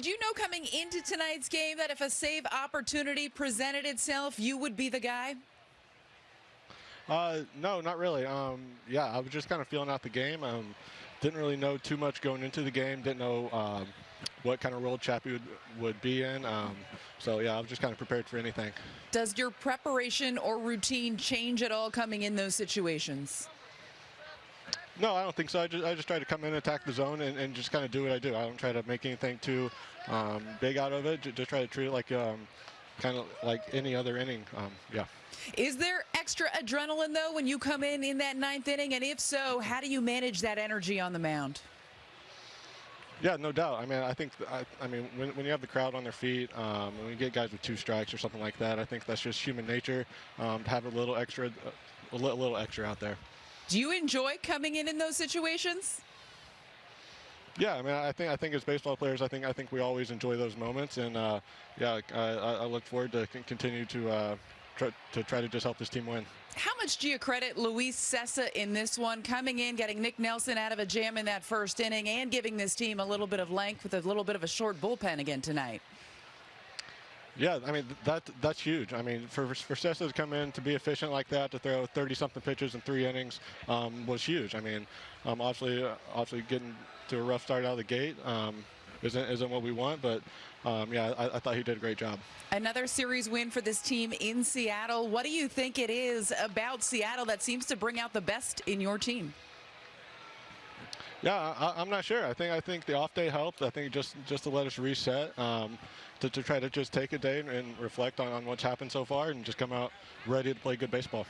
did you know coming into tonight's game that if a save opportunity presented itself, you would be the guy? Uh, no, not really. Um, yeah, I was just kind of feeling out the game. Um, didn't really know too much going into the game. Didn't know um, what kind of role Chappie would, would be in. Um, so, yeah, I was just kind of prepared for anything. Does your preparation or routine change at all coming in those situations? No, I don't think so. I just, I just try to come in, attack the zone, and, and just kind of do what I do. I don't try to make anything too um, big out of it. Just try to treat it like um, kind of like any other inning. Um, yeah. Is there extra adrenaline, though, when you come in in that ninth inning? And if so, how do you manage that energy on the mound? Yeah, no doubt. I mean, I think, I, I mean, when, when, you have the crowd on their feet, um, when you get guys with two strikes or something like that, I think that's just human nature um, to have a little extra, a little extra out there. Do you enjoy coming in in those situations? Yeah, I mean, I think I think as baseball players, I think I think we always enjoy those moments, and uh, yeah, I, I, look forward to continue to uh, try, to try to just help this team win. How much do you credit Luis Cessa in this one, coming in, getting Nick Nelson out of a jam in that first inning, and giving this team a little bit of length with a little bit of a short bullpen again tonight? Yeah, I mean that that's huge. I mean for for Cessa to come in to be efficient like that, to throw 30 something pitches in three innings um, was huge. I mean, um, obviously uh, obviously getting to a rough start out of the gate um, isn't isn't what we want, but um, yeah, I, I, thought he did a great job. Another series win for this team in Seattle. What do you think it is about Seattle that seems to bring out the best in your team? Yeah, I, am not sure. I think I think the off day helped. I think just just to let us reset. Um, to, to try to just take a day and, and reflect on, on what's happened so far and just come out ready to play good baseball.